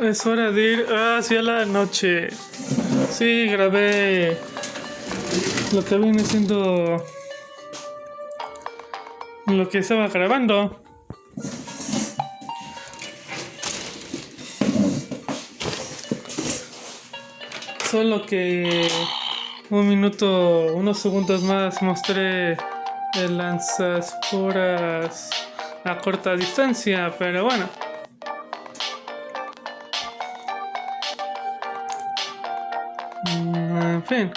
Es hora de ir hacia la noche. Sí, grabé lo que viene siendo lo que estaba grabando. Solo que un minuto, unos segundos más mostré el lanzasporas a corta distancia, pero bueno. Fin.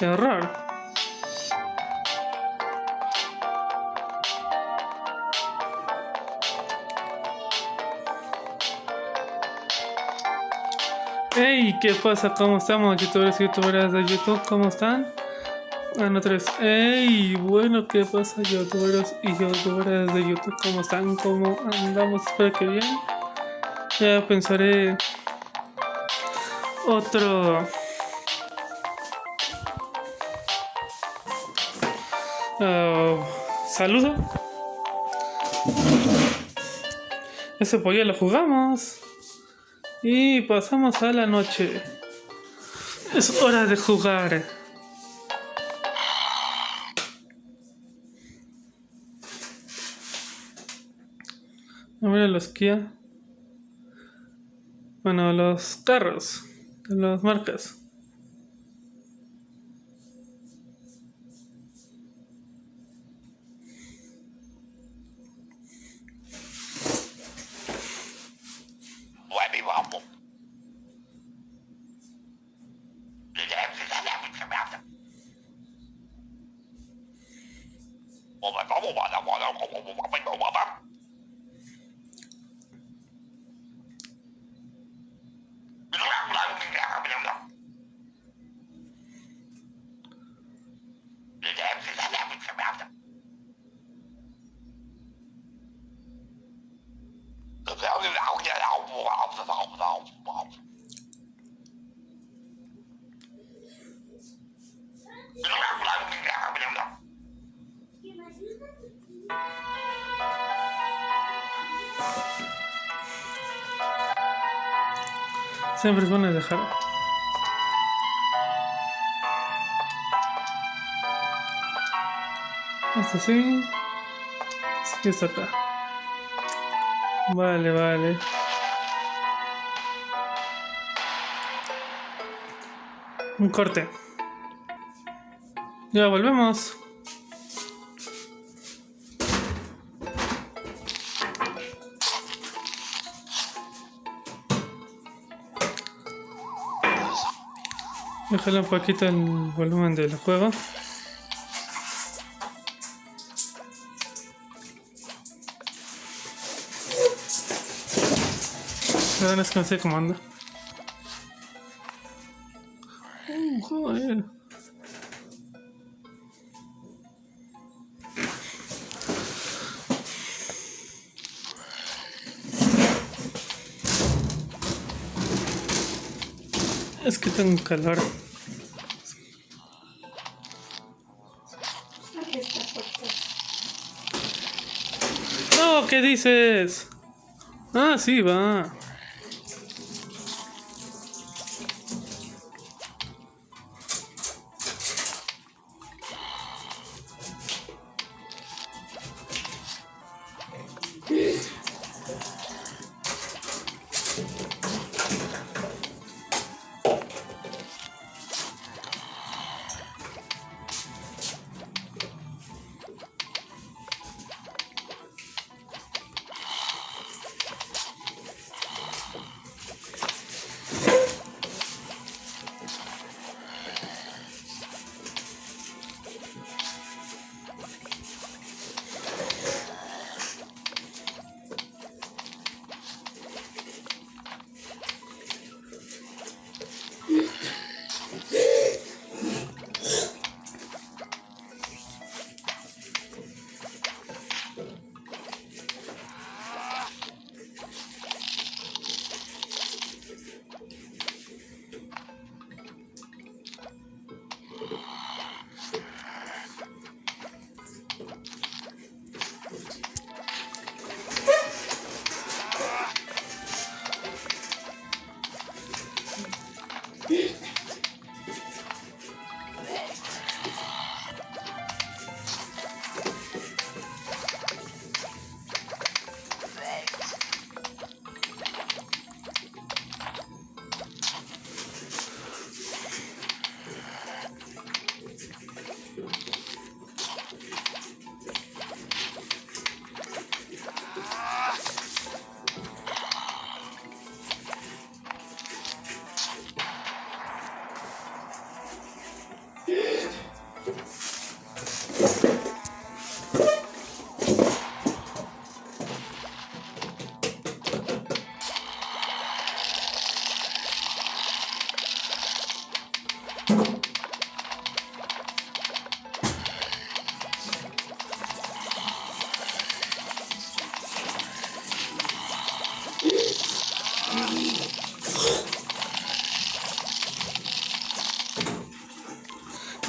Horror. Hey, ¿qué pasa? ¿Cómo estamos, youtubers y youtuberas de YouTube? ¿Cómo están? Bueno, vez. Hey, bueno, ¿qué pasa, youtubers y youtuberas de YouTube? ¿Cómo están? ¿Cómo andamos? Espero que bien. Ya pensaré otro ah, saludo. Ese ya lo jugamos. Y pasamos a la noche. Es hora de jugar. A ver los Kia. Bueno, los carros. De las marcas. Siempre es bueno dejar. Esto sí. Sí, está acá. Vale, vale. Un corte. Ya volvemos. Déjale un poquito el volumen del juego. Ahora es que no sé cómo anda. Uh, joder. Tengo calor. No, ¿qué dices? Ah, sí, va.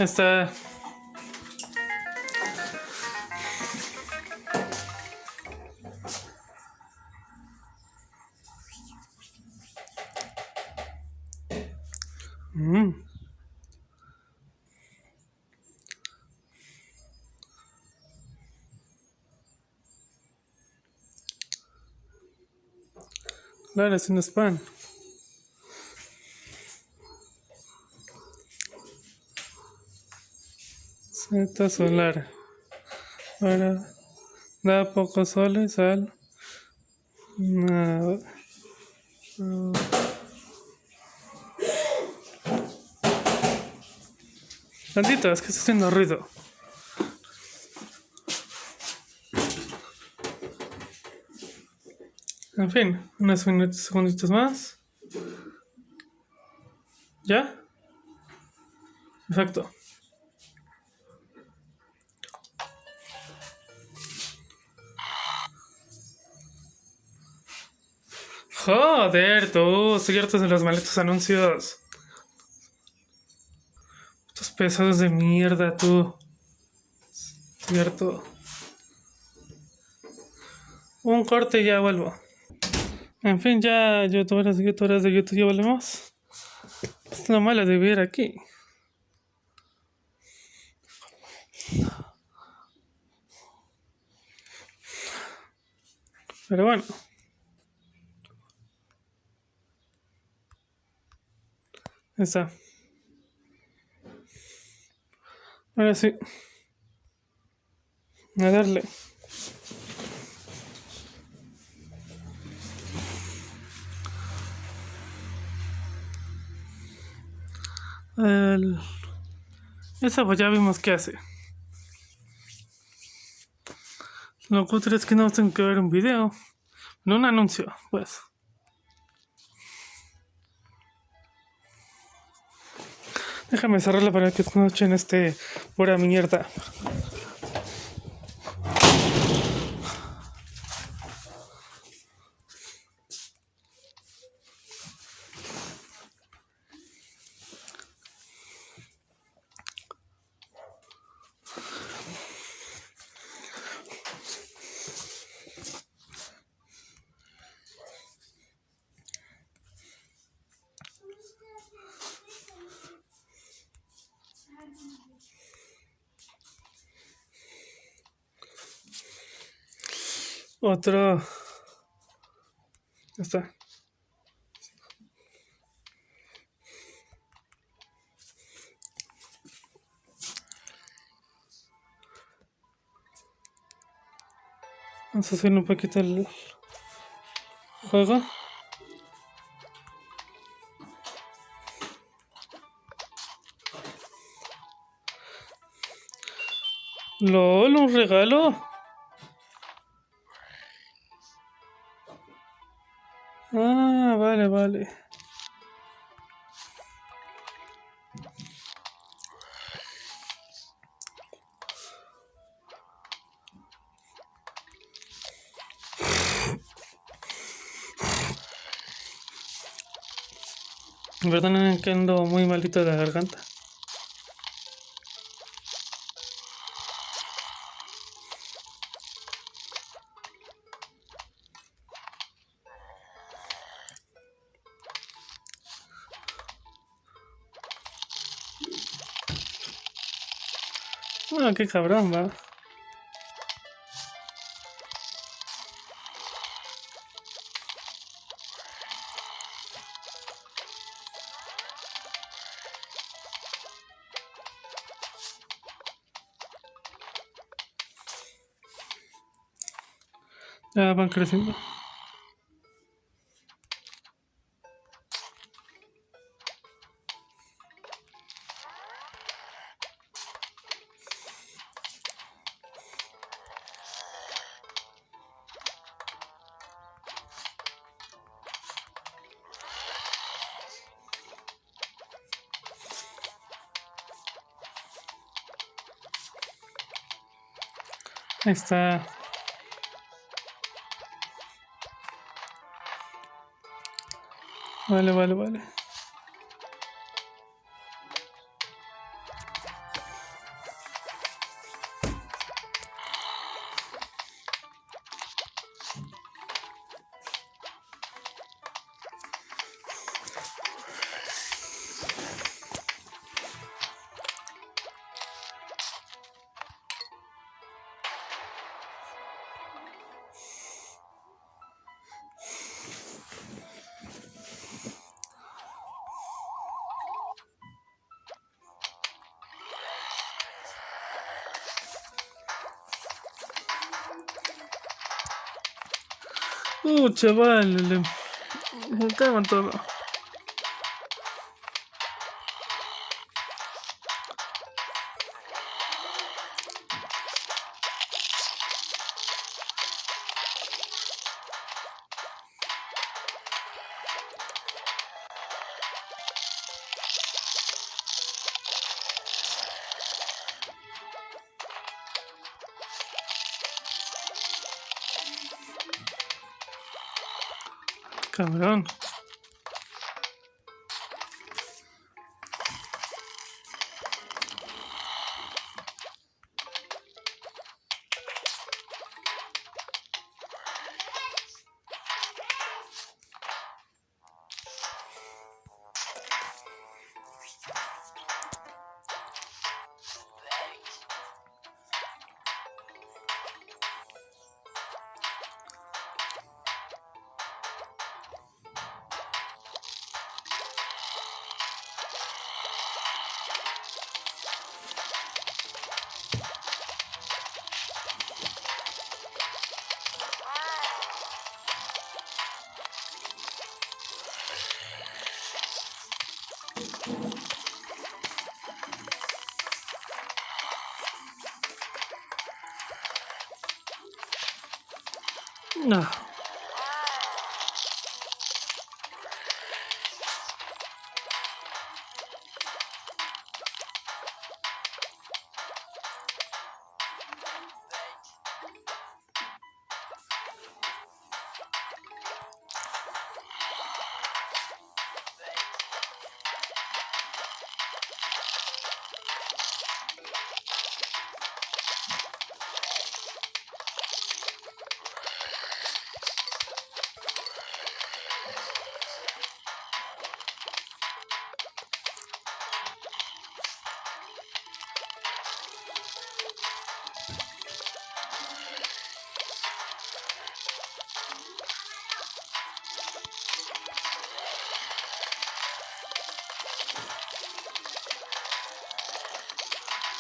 Está. Mm. Claro, es un spam. Solar. Ahora da poco sol y sal. Nada. Tantito, es que está haciendo ruido. En fin, unos minutos, segunditos más. ¿Ya? Perfecto. Joder, tú, ciertos de los malditos anuncios. Estos pesados de mierda, tú. Cierto. Un corte y ya vuelvo. En fin, ya youtuberas y youtuberas de YouTube ya volvemos. Es lo malo de vivir aquí. Pero bueno. Está. Ahora sí. A darle. El... Esa pues ya vimos qué hace. Lo cutre es que no tengo que ver un video. No un anuncio, pues. Déjame cerrarla para que escuchen este pura mierda. Otro. Ya está. Vamos a hacer un poquito el juego. LOL, un regalo. Ah, vale, vale. Perdonen que ando muy malito de la garganta. Qué cabrón, va. Ya van creciendo. Está. Vale, vale, vale. Uh, chaval, le... me cagan todo. Cabrón.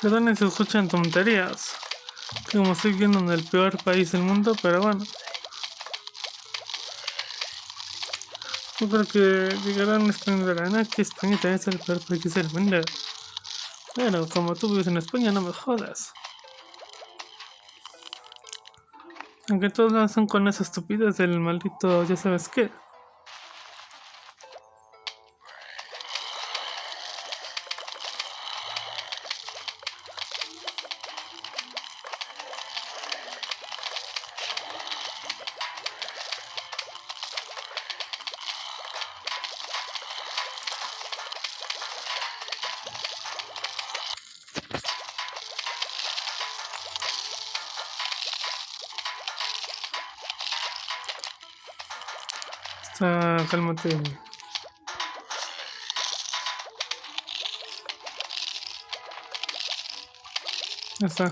Perdón si escuchan tonterías. Como estoy viendo en el peor país del mundo, pero bueno. Yo creo que llegarán a que España también es el peor país del mundo. Bueno, como tú vives en España, no me jodas. Aunque todos son con esa estupidez del maldito, ya sabes qué. Ah, cálmate. Ya está.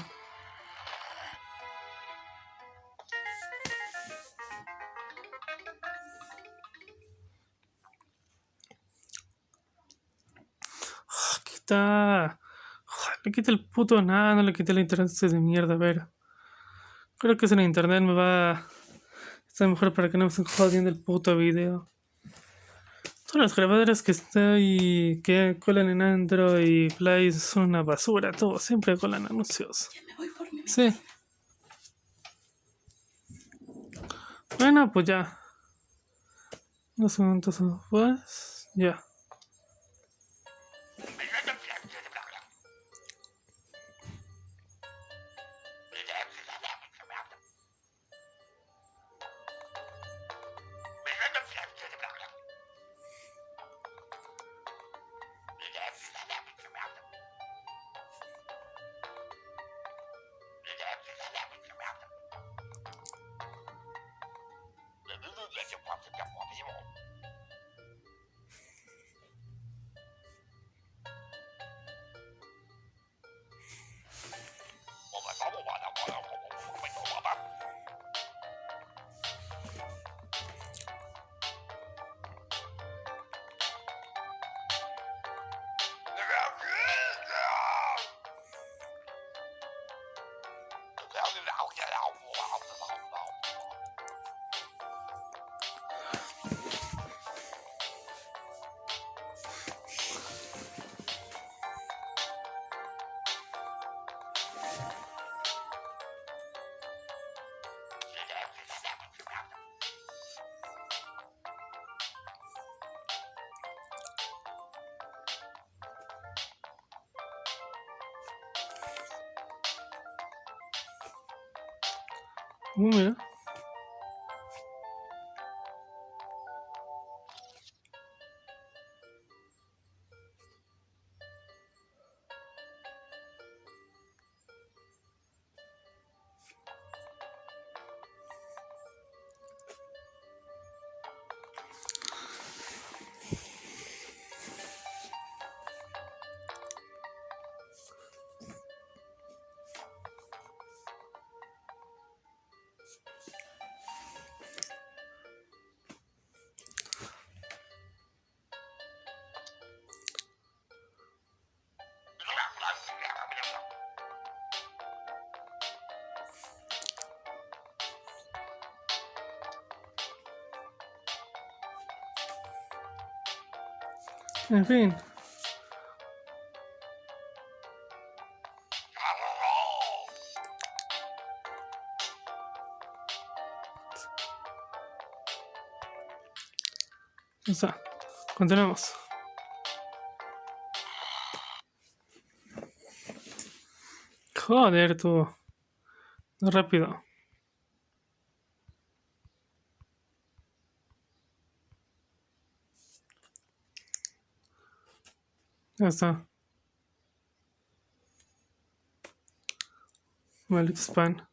Le quita el puto nada, no le quité el internet de mierda, a ver. Creo que es en internet me va Está mejor para que no me estén jodiendo el puto video. Todas las grabadoras que estoy que colan en Android y Play son una basura, todo, siempre colan anuncios. Sí. Bueno, pues ya. Unos segundos después, ya. Uh, mira. En fin. Está. Continuamos. Joder, tú. Rápido. Ya está. Maldito spam.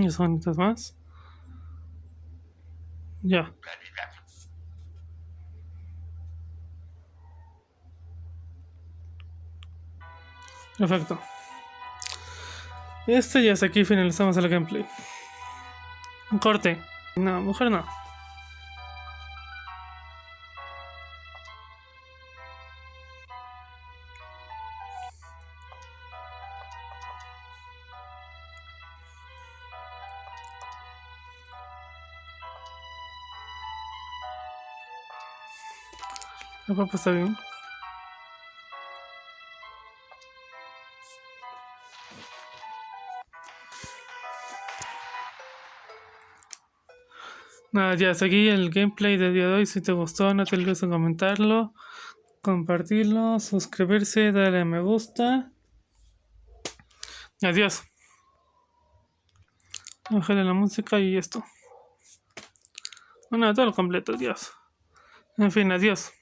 Y sonitas más. Ya. Perfecto. Este ya hasta aquí finalizamos el gameplay. Corte. No, mujer no. La papa está bien. Nada, ya seguí el gameplay del día de hoy. Si te gustó, no te olvides de comentarlo, compartirlo, suscribirse, darle a me gusta. Adiós. Bájale la música y esto. Bueno, todo lo completo, adiós. En fin, adiós.